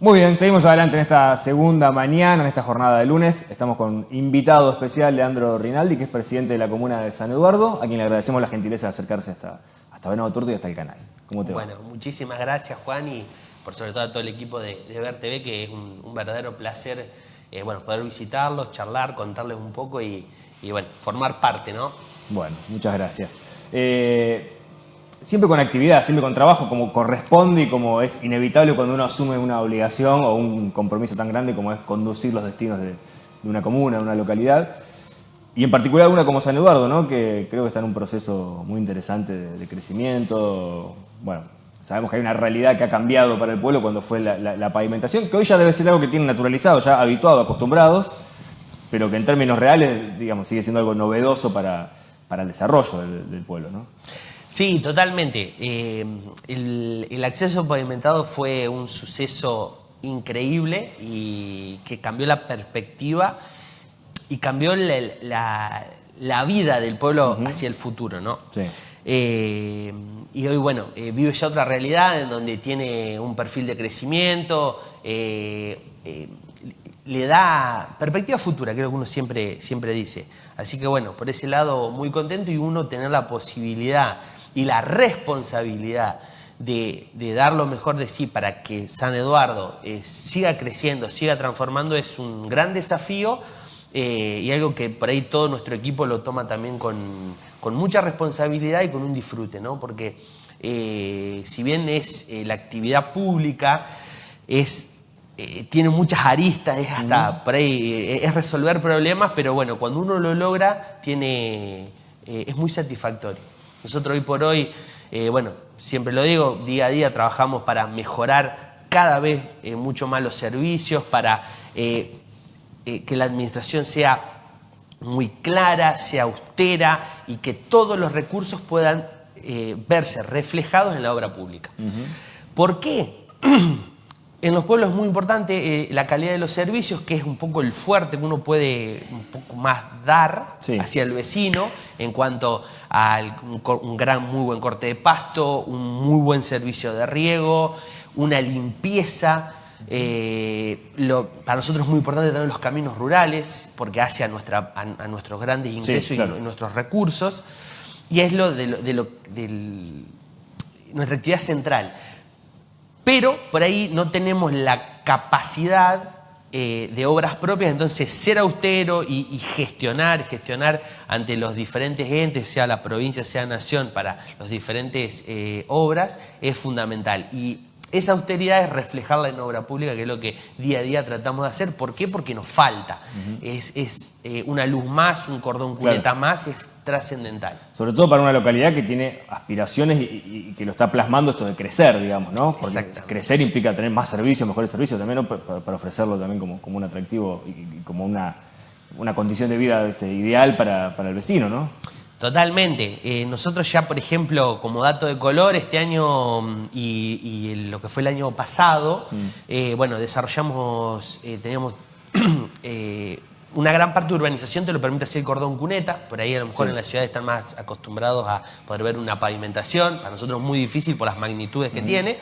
Muy bien, seguimos adelante en esta segunda mañana, en esta jornada de lunes. Estamos con invitado especial Leandro Rinaldi, que es presidente de la comuna de San Eduardo, a quien le agradecemos la gentileza de acercarse hasta, hasta Venado Turto y hasta el canal. ¿Cómo te bueno, muchísimas gracias Juan y por sobre todo a todo el equipo de, Ver TV, que es un, verdadero placer eh, bueno, poder visitarlos, charlar, contarles un poco y, bueno, formar parte, ¿no? Bueno, muchas gracias. Eh, siempre con actividad, siempre con trabajo, como corresponde y como es inevitable cuando uno asume una obligación o un compromiso tan grande como es conducir los destinos de, una comuna, de una localidad. Y en particular una como San Eduardo, ¿no? que creo que está en un proceso muy interesante de, crecimiento. Bueno, sabemos que hay una realidad que ha cambiado para el pueblo cuando fue la, pavimentación, que hoy ya debe ser algo que tienen naturalizado, ya habituado, acostumbrados, pero que en términos reales, digamos, sigue siendo algo novedoso para, para el desarrollo del, del pueblo. ¿no? Sí, totalmente. Eh, el, acceso pavimentado fue un suceso increíble y que cambió la perspectiva y cambió la, vida del pueblo hacia el futuro, ¿no? Sí. Eh, y hoy, bueno, eh, vive ya otra realidad en donde tiene un perfil de crecimiento, le da perspectiva futura, creo que uno siempre, siempre dice. Así que, bueno, por ese lado muy contento y uno tener la posibilidad y la responsabilidad de, dar lo mejor de sí para que San Eduardo eh, siga creciendo, siga transformando, es un gran desafío eh, y algo que por ahí todo nuestro equipo lo toma también con, mucha responsabilidad y con un disfrute, ¿no? Porque eh, si bien es la actividad pública, es tiene muchas aristas, es hasta por ahí, es resolver problemas, pero bueno, cuando uno lo logra, tiene, es muy satisfactorio. Nosotros hoy por hoy, eh, bueno, siempre lo digo, día a día trabajamos para mejorar cada vez eh, mucho más los servicios, para eh, que la administración sea muy clara, sea austera y que todos los recursos puedan verse reflejados en la obra pública. ¿Por qué? En los pueblos es muy importante la calidad de los servicios, que es un poco el fuerte que uno puede un poco más dar hacia el vecino en cuanto a un, gran, muy buen corte de pasto, un muy buen servicio de riego, una limpieza. Eh, para nosotros es muy importante también los caminos rurales, porque hace a, nuestra, a, nuestros grandes ingresos y, nuestros recursos. Y es lo de, lo, nuestra actividad central. Pero por ahí no tenemos la capacidad eh, de obras propias, entonces ser austero y, gestionar, gestionar ante los diferentes entes, sea la provincia, sea nación, para las diferentes eh, obras, es fundamental. Y esa austeridad es reflejarla en obra pública, que es lo que día a día tratamos de hacer. ¿Por qué? Porque nos falta. Es, eh, una luz más, un cordón cuneta más, trascendental. Sobre todo para una localidad que tiene aspiraciones y, que lo está plasmando esto de crecer, digamos, ¿no? Porque crecer implica tener más servicios, mejores servicios también, para, ofrecerlo también como, como un atractivo y, como una, una, condición de vida este, ideal para, el vecino, ¿no? Totalmente. Eh, nosotros ya, por ejemplo, como dato de color, este año mm, y, lo que fue el año pasado, mm. eh, bueno, desarrollamos, eh, teníamos una gran parte de urbanización te lo permite hacer el cordón cuneta, por ahí a lo mejor en la ciudad están más acostumbrados a poder ver una pavimentación, para nosotros es muy difícil por las magnitudes que tiene,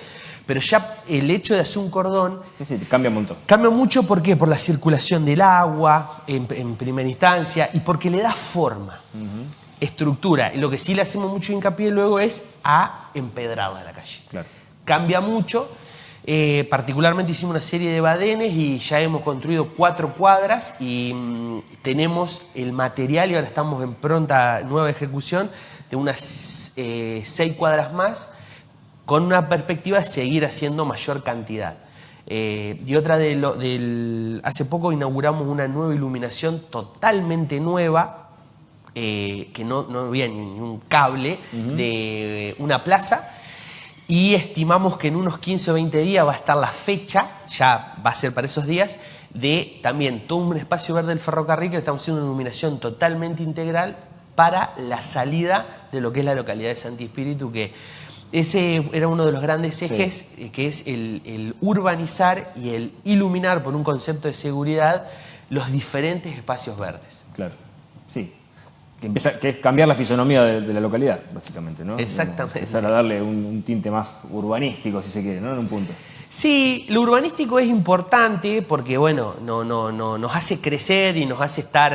pero ya el hecho de hacer un cordón... Sí, sí, cambia un montón. Cambia mucho, ¿por qué? Por la circulación del agua en, primera instancia y porque le da forma, estructura. Y lo que sí le hacemos mucho hincapié luego es a empedrarla la calle. Claro. Cambia mucho eh, particularmente hicimos una serie de badenes y ya hemos construido cuatro cuadras y mm, tenemos el material y ahora estamos en pronta nueva ejecución de unas eh, seis cuadras más con una perspectiva de seguir haciendo mayor cantidad. Eh, y otra de lo, del... Hace poco inauguramos una nueva iluminación totalmente nueva que no, no había ni un cable de una plaza y estimamos que en unos 15 o 20 días va a estar la fecha, ya va a ser para esos días, de también todo un espacio verde del ferrocarril que estamos haciendo una iluminación totalmente integral para la salida de lo que es la localidad de Santi Espíritu, que ese era uno de los grandes ejes, eh, que es el, urbanizar y el iluminar por un concepto de seguridad los diferentes espacios verdes. Claro, sí, que, empieza, que es cambiar la fisonomía de, la localidad, básicamente, ¿no? Exactamente. Empezar a darle un, tinte más urbanístico, si se quiere, ¿no? En un punto. Sí, lo urbanístico es importante porque, bueno, no, no, no, nos hace crecer y nos hace estar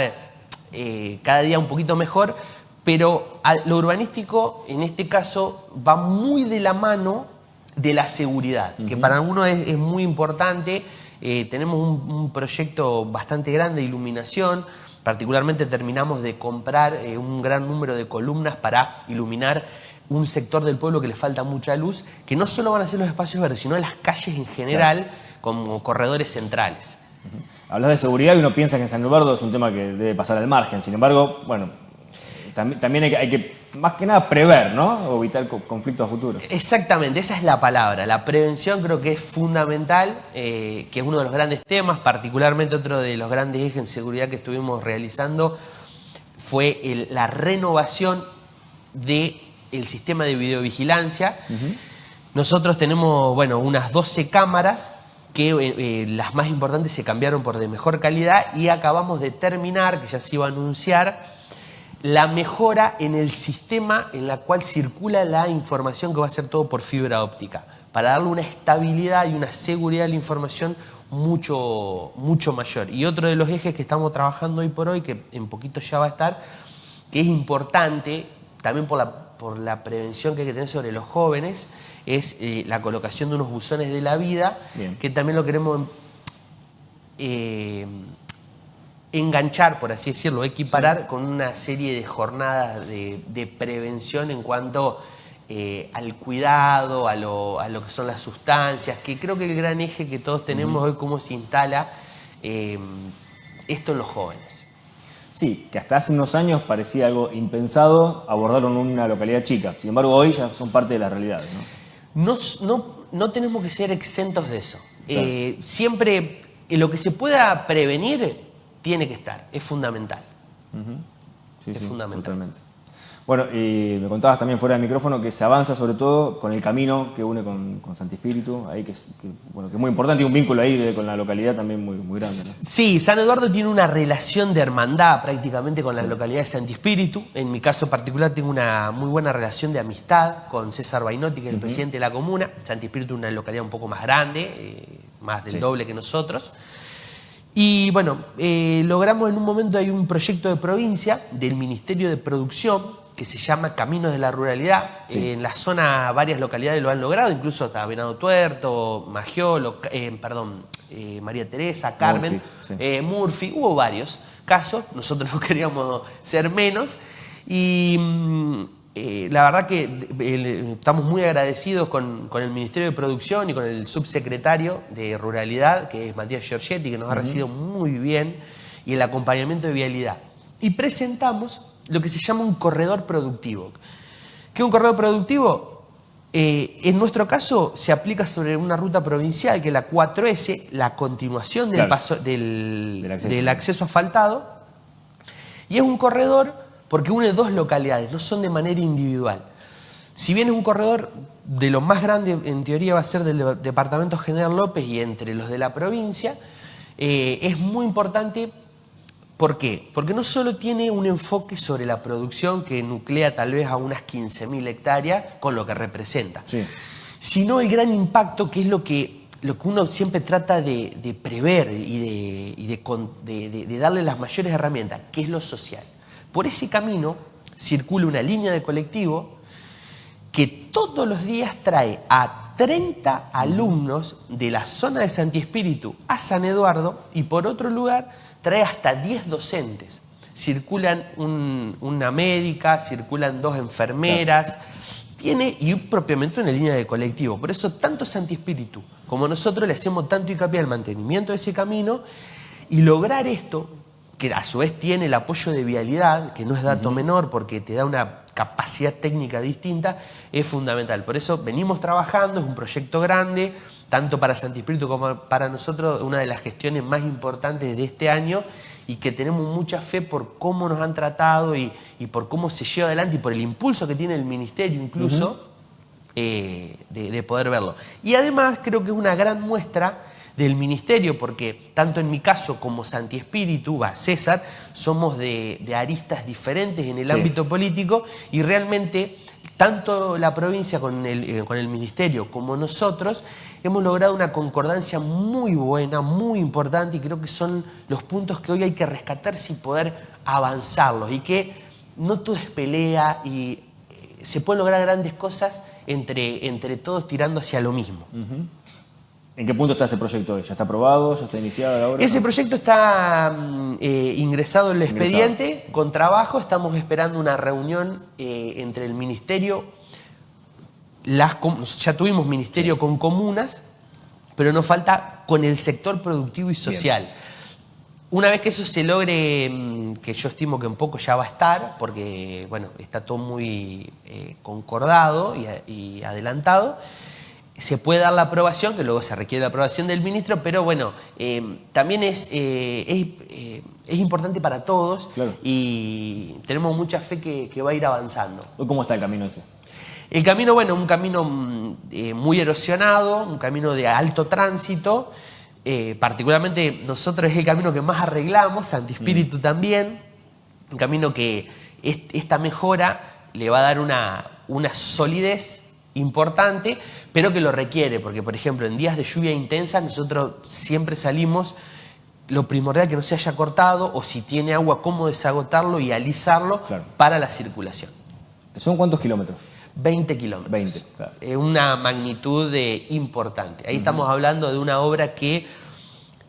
eh, cada día un poquito mejor, pero lo urbanístico, en este caso, va muy de la mano de la seguridad, que para algunos es, muy importante. Eh, tenemos un, proyecto bastante grande de iluminación, particularmente terminamos de comprar eh, un gran número de columnas para iluminar un sector del pueblo que le falta mucha luz, que no solo van a ser los espacios verdes, sino las calles en general como corredores centrales. Hablas de seguridad y uno piensa que en San Eduardo es un tema que debe pasar al margen. Sin embargo, bueno, también, hay, que, más que nada, prever, ¿no? O evitar conflictos a futuro. Exactamente, esa es la palabra. La prevención creo que es fundamental, eh, que es uno de los grandes temas, particularmente otro de los grandes ejes en seguridad que estuvimos realizando fue la renovación de el sistema de videovigilancia. Nosotros tenemos, bueno, unas 12 cámaras que eh, eh, las más importantes se cambiaron por de mejor calidad y acabamos de terminar, que ya se iba a anunciar, la mejora en el sistema en la cual circula la información que va a ser todo por fibra óptica, para darle una estabilidad y una seguridad a la información mucho, mucho mayor. Y otro de los ejes que estamos trabajando hoy por hoy, que en poquito ya va a estar, que es importante también por la por la prevención que hay que tener sobre los jóvenes, es eh, la colocación de unos buzones de la vida, que también lo queremos eh, enganchar, por así decirlo, equiparar con una serie de jornadas de, prevención en cuanto eh, al cuidado, a lo, que son las sustancias, que creo que el gran eje que todos tenemos hoy, cómo se instala esto en los jóvenes. Sí, que hasta hace unos años parecía algo impensado abordarlo en una localidad chica. Sin embargo, hoy ya son parte de la realidad. No, no, no, tenemos que ser exentos de eso. Eh, siempre eh, lo que se pueda prevenir tiene que estar, es fundamental. es fundamental. Bueno, y me contabas también fuera del micrófono que se avanza sobre todo con el camino que une con, con Santi Espíritu, ahí que, bueno, que es muy importante y un vínculo ahí con la localidad también muy, muy grande. Sí, San Eduardo tiene una relación de hermandad prácticamente con la localidad de Santi Espíritu. En mi caso particular tengo una muy buena relación de amistad con César Bainotti, que es el presidente de la comuna. Santi Espíritu es una localidad un poco más grande, eh, más del doble que nosotros. Y bueno, eh, logramos en un momento, hay un proyecto de provincia del Ministerio de Producción que se llama Caminos de la Ruralidad. en la zona varias localidades lo han logrado, incluso hasta Venado Tuerto, Magiolo, eh, perdón, eh, María Teresa, Carmen, eh, Murphy, hubo varios casos, nosotros no queríamos ser menos. Y mm, la verdad que estamos muy agradecidos con, el Ministerio de Producción y con el subsecretario de Ruralidad, que es Matías Giorgetti, que nos ha recibido muy bien, y el acompañamiento de vialidad. Y presentamos lo que se llama un corredor productivo. ¿Qué es un corredor productivo? Eh, en nuestro caso se aplica sobre una ruta provincial que es la 4S, la continuación del, paso, del, acceso. asfaltado, y es un corredor porque une dos localidades, no son de manera individual. Si bien es un corredor de lo más grande, en teoría va a ser del Departamento General López y entre los de la provincia, eh, es muy importante ¿Por qué? Porque no solo tiene un enfoque sobre la producción que nuclea tal vez a unas 15.000 hectáreas con lo que representa, sino el gran impacto que es lo que, lo que uno siempre trata de, prever y, de, darle las mayores herramientas, que es lo social. Por ese camino circula una línea de colectivo que todos los días trae a 30 alumnos de la zona de Santi Espíritu a San Eduardo y por otro lugar trae hasta 10 docentes. Circulan una médica, circulan dos enfermeras, tiene y propiamente una línea de colectivo. Por eso tanto Santi Espíritu como nosotros le hacemos tanto hincapié al mantenimiento de ese camino y lograr esto, que a su vez tiene el apoyo de vialidad, que no es dato menor porque te da una capacidad técnica distinta, es fundamental. Por eso venimos trabajando, es un proyecto grande, tanto para Santi Espíritu como para nosotros, una de las gestiones más importantes de este año y que tenemos mucha fe por cómo nos han tratado y, por cómo se lleva adelante y por el impulso que tiene el Ministerio incluso eh, de, poder verlo. Y además creo que es una gran muestra del Ministerio, porque tanto en mi caso como Santi Espíritu, va, César, somos de, aristas diferentes en el ámbito político y realmente tanto la provincia con el, eh, con el Ministerio como nosotros hemos logrado una concordancia muy buena, muy importante y creo que son los puntos que hoy hay que rescatar y poder avanzarlos y que no todo es pelea y eh, se pueden lograr grandes cosas entre, entre todos tirando hacia lo mismo. ¿En qué punto está ese proyecto hoy? ¿Ya está aprobado? ¿Ya está iniciado ahora? Ese proyecto está mm, eh, ingresado en el expediente con trabajo. Estamos esperando una reunión eh, entre el ministerio, las, ya tuvimos ministerio con comunas, pero nos falta con el sector productivo y social. Una vez que eso se logre, mm, que yo estimo que un poco ya va a estar, porque bueno, está todo muy eh, concordado y adelantado, se puede dar la aprobación, que luego se requiere la aprobación del ministro, pero bueno, eh, también es, eh, eh, es, importante para todos y tenemos mucha fe que, va a ir avanzando. ¿Cómo está el camino ese? El camino, bueno, un camino mm, muy erosionado, un camino de alto tránsito, particularmente nosotros es el camino que más arreglamos, Santi Espíritu mm. también, un camino que esta mejora le va a dar una, una solidez importante, pero que lo requiere, porque por ejemplo en días de lluvia intensa nosotros siempre salimos, lo primordial que no se haya cortado o si tiene agua, cómo desagotarlo y alisarlo para la circulación. ¿Son cuántos kilómetros? 20 kilómetros. 20, Es una magnitud importante. Ahí estamos hablando de una obra que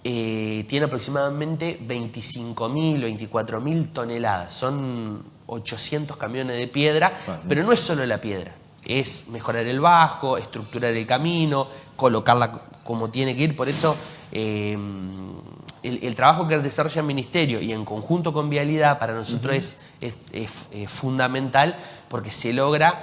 eh, tiene aproximadamente 25.000, 24.000 toneladas. Son 800 camiones de piedra, pero no es solo la piedra es mejorar el bajo, estructurar el camino, colocarla como tiene que ir. Por eso eh, el, trabajo que desarrolla el Ministerio y en conjunto con Vialidad para nosotros es, fundamental porque se logra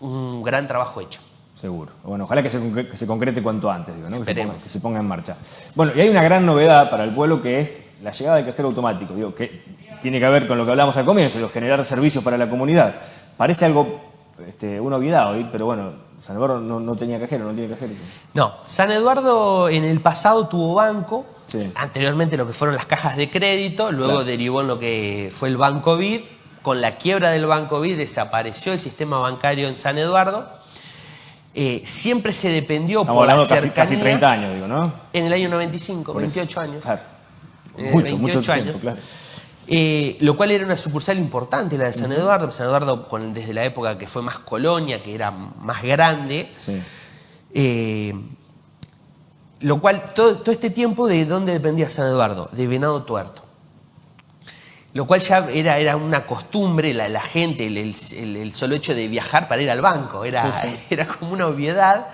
un gran trabajo hecho. Seguro. Bueno, ojalá que se, concrete cuanto antes, digo, ¿no? que, se ponga, en marcha. Bueno, y hay una gran novedad para el pueblo que es la llegada del cajero automático, digo, que tiene que ver con lo que hablamos al comienzo, generar servicios para la comunidad. Parece algo este, una obviedad hoy, pero bueno, San Eduardo no, tenía cajero, no tiene cajero. No, San Eduardo en el pasado tuvo banco, anteriormente lo que fueron las cajas de crédito, luego derivó en lo que fue el Banco BID, con la quiebra del Banco BID desapareció el sistema bancario en San Eduardo, eh, siempre se dependió por la cercanía. Casi, 30 años, digo, ¿no? En el año 95, 28 años. Claro. Eh, mucho, mucho tiempo, años. claro. Eh, lo cual era una sucursal importante, la de San Eduardo, San Eduardo desde la época que fue más colonia, que era más grande. Eh, lo cual, todo, este tiempo, ¿de dónde dependía San Eduardo? De Venado Tuerto. Lo cual ya era, era una costumbre, la, gente, el, solo hecho de viajar para ir al banco, era, era como una obviedad.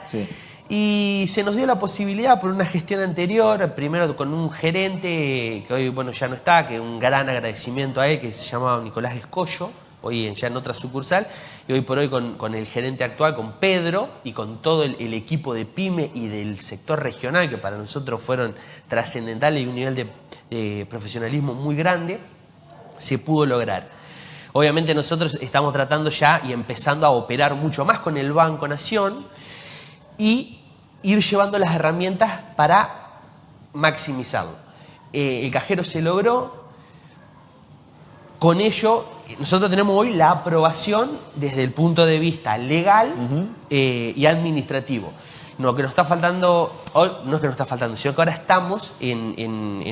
Y se nos dio la posibilidad por una gestión anterior, primero con un gerente que hoy bueno, ya no está, que un gran agradecimiento a él, que se llamaba Nicolás Escollo, hoy ya en otra sucursal, y hoy por hoy con, el gerente actual, con Pedro, y con todo el, equipo de PYME y del sector regional, que para nosotros fueron trascendentales y un nivel de profesionalismo muy grande, se pudo lograr. Obviamente nosotros estamos tratando ya y empezando a operar mucho más con el Banco Nación, y ir llevando las herramientas para maximizarlo. Eh, el cajero se logró, con ello nosotros tenemos hoy la aprobación desde el punto de vista legal eh, y administrativo. No, que nos está faltando, no es que nos está faltando, sino que ahora estamos en,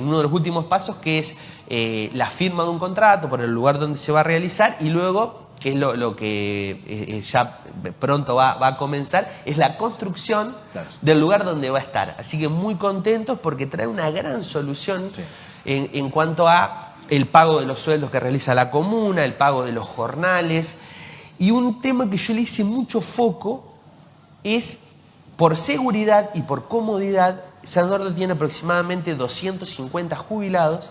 uno de los últimos pasos que es eh, la firma de un contrato por el lugar donde se va a realizar y luego que es lo, que eh, eh, ya pronto va, a comenzar, es la construcción del lugar donde va a estar. Así que muy contentos porque trae una gran solución en, cuanto a el pago de los sueldos que realiza la comuna, el pago de los jornales. Y un tema que yo le hice mucho foco es, por seguridad y por comodidad, San Eduardo tiene aproximadamente 250 jubilados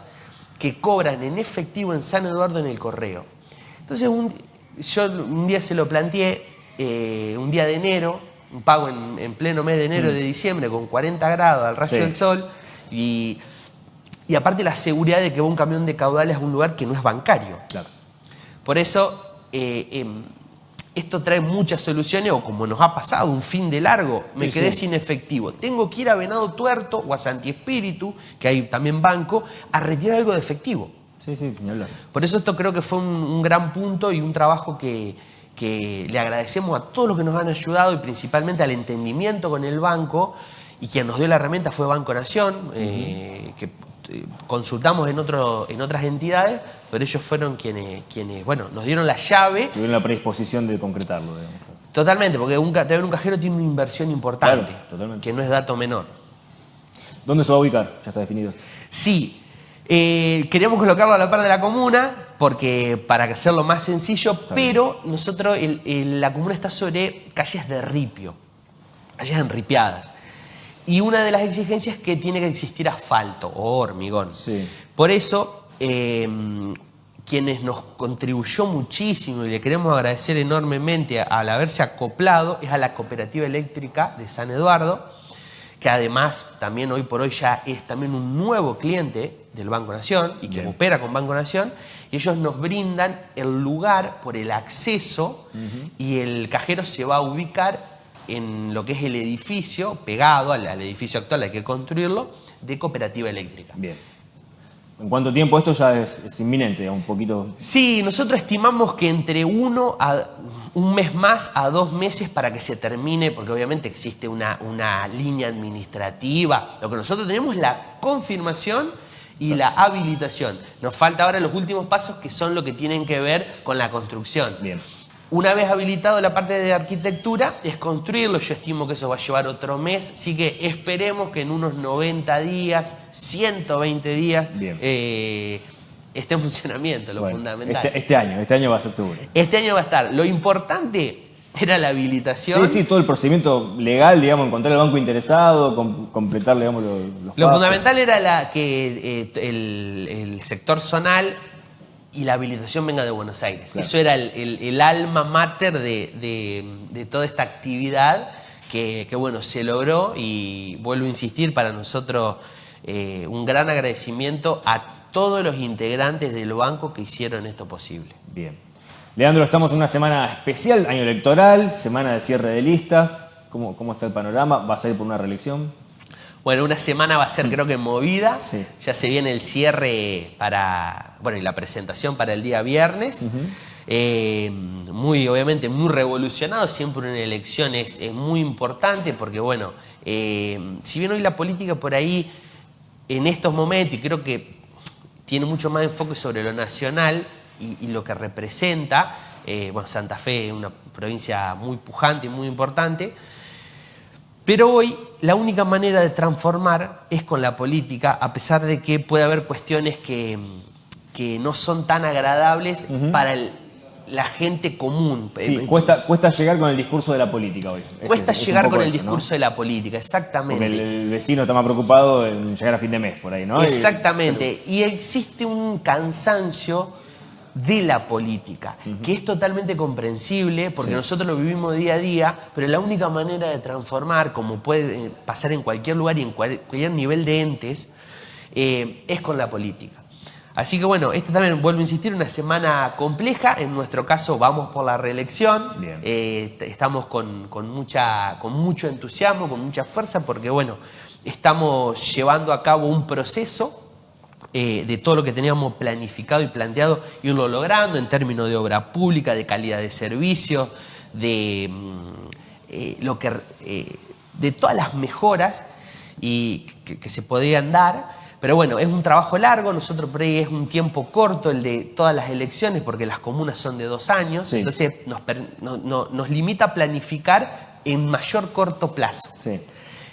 que cobran en efectivo en San Eduardo en el correo. Entonces, un, yo un día se lo planteé, eh, un día de enero, un pago en, pleno mes de enero mm. de diciembre con 40 grados al rayo del sol y, aparte la seguridad de que va un camión de caudales a un lugar que no es bancario. Por eso eh, em, esto trae muchas soluciones o como nos ha pasado un fin de largo, me quedé sin efectivo. Tengo que ir a Venado Tuerto o a Santi Espíritu, que hay también banco, a retirar algo de efectivo. Sí, sí, Por eso esto creo que fue un, gran punto y un trabajo que, que le agradecemos a todos los que nos han ayudado y principalmente al entendimiento con el banco y quien nos dio la herramienta fue Banco Nación, eh, que eh, consultamos en, otro, en otras entidades, pero ellos fueron quienes, quienes, bueno, nos dieron la llave. Tuvieron la predisposición de concretarlo. Totalmente, porque un, un cajero tiene una inversión importante, que no es dato menor. ¿Dónde se va a ubicar? Ya está definido. Sí, eh, queríamos colocarlo a la par de la comuna, porque para hacerlo más sencillo, pero nosotros, la comuna está sobre calles de ripio, calles enripiadas. Y una de las exigencias es que tiene que existir asfalto o hormigón. Por eso, em, quienes nos contribuyó muchísimo y le queremos agradecer enormemente al haberse acoplado es a la Cooperativa Eléctrica de San Eduardo, que además también hoy por hoy ya es también un nuevo cliente del Banco Nación y que opera con Banco Nación. Y ellos nos brindan el lugar por el acceso y el cajero se va a ubicar en lo que es el edificio, pegado al, edificio actual, hay que construirlo, de cooperativa eléctrica. Bien. ¿En cuánto tiempo esto ya es, inminente? Un poquito. Sí, nosotros estimamos que entre uno a un mes más a dos meses para que se termine, porque obviamente existe una, una línea administrativa. Lo que nosotros tenemos es la confirmación y la habilitación. Nos falta ahora los últimos pasos que son lo que tienen que ver con la construcción. Bien. Una vez habilitado la parte de arquitectura, es construirlo. Yo estimo que eso va a llevar otro mes, así que esperemos que en unos 90 días, 120 días, eh, esté en funcionamiento, lo fundamental. Este, este, año, este año va a ser seguro. Este año va a estar. Lo importante era la habilitación. Sí, sí, todo el procedimiento legal, digamos, encontrar el banco interesado, completar, digamos, los, Lo fundamental era la, que eh, el, el sector zonal y la habilitación venga de Buenos Aires. Eso era el, alma mater de, toda esta actividad que, bueno, se logró y vuelvo a insistir, para nosotros eh, un gran agradecimiento a todos los integrantes del banco que hicieron esto posible. Bien. Leandro, estamos en una semana especial, año electoral, semana de cierre de listas. ¿Cómo, cómo está el panorama? ¿Vas a ir por una reelección? Bueno, una semana va a ser creo que movida. Ya se viene el cierre para, bueno, y la presentación para el día viernes. Eh, muy, obviamente, muy revolucionado. Siempre una elección es, muy importante porque, bueno, eh, si bien hoy la política por ahí, en estos momentos, y creo que tiene mucho más enfoque sobre lo nacional y, lo que representa, eh, bueno, Santa Fe es una provincia muy pujante y muy importante, pero hoy la única manera de transformar es con la política, a pesar de que puede haber cuestiones que, no son tan agradables para la gente común. Sí, cuesta, cuesta llegar con el discurso de la política hoy. Cuesta llegar con el discurso de la política, exactamente. Porque el, vecino está más preocupado en llegar a fin de mes, por ahí, ¿no? Exactamente. y existe un cansancio de la política, que es totalmente comprensible porque nosotros lo vivimos día a día, pero la única manera de transformar, como puede eh, pasar en cualquier lugar y en cualquier nivel de entes, eh, es con la política. Así que bueno, esta también, vuelvo a insistir, una semana compleja. En nuestro caso vamos por la reelección. Eh, estamos con, mucha, con mucho entusiasmo, con mucha fuerza, porque bueno, estamos llevando a cabo un proceso eh, de todo lo que teníamos planificado y planteado, irlo logrando en términos de obra pública, de calidad de servicios, de, mm, eh, lo que, eh, de todas las mejoras y que, se podían dar. Pero bueno, es un trabajo largo, nosotros por ahí es un tiempo corto el de todas las elecciones, porque las comunas son de dos años, entonces nos, limita a planificar en mayor corto plazo.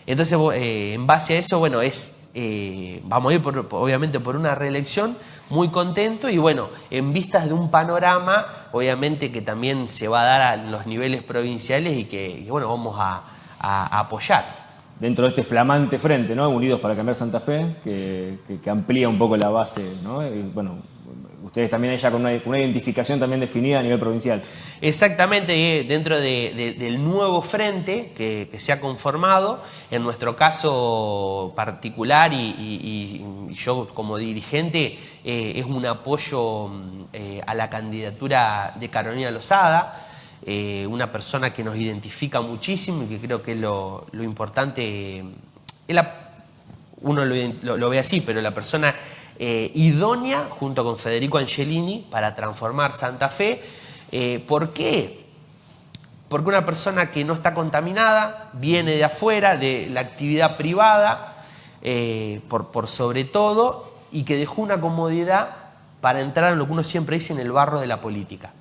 Entonces, en base a eso, bueno, es eh, vamos a ir obviamente por una reelección, muy contento y bueno, en vistas de un panorama, obviamente que también se va a dar a los niveles provinciales y que, bueno, vamos a, apoyar. Dentro de este flamante frente, ¿no? Unidos para cambiar Santa Fe, que, amplía un poco la base, ¿no? bueno, también ya con una, identificación también definida a nivel provincial. Exactamente, dentro del nuevo frente que, se ha conformado, en nuestro caso particular y, yo como dirigente, eh, es un apoyo eh, a la candidatura de Carolina Lozada, eh, una persona que nos identifica muchísimo y que creo que es lo, importante, uno lo ve así, pero la persona eh, idónea junto con Federico Angelini para transformar Santa Fe. Eh, ¿Por qué? porque una persona que no está contaminada, viene de afuera, de la actividad privada, eh, por, por sobre todo, y que dejó una comodidad para entrar en lo que uno siempre dice en el barro de la política.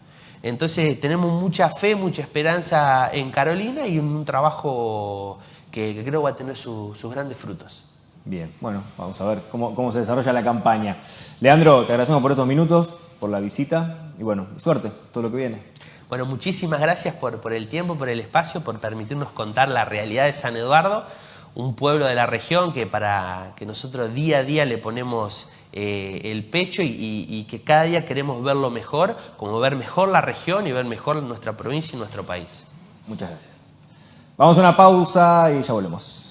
Entonces tenemos mucha fe, mucha esperanza en Carolina y en un trabajo que, creo va a tener sus grandes frutos. Bien, bueno, vamos a ver cómo, cómo se desarrolla la campaña. Leandro, te agradecemos por estos minutos, por la visita y bueno, suerte, todo lo que viene. Bueno, muchísimas gracias por, por el tiempo, por el espacio, por permitirnos contar la realidad de San Eduardo, un pueblo de la región que para que nosotros día a día le ponemos eh, el pecho y, que cada día queremos verlo mejor, como ver mejor la región y ver mejor nuestra provincia y nuestro país. Muchas gracias. Vamos a una pausa y ya volvemos.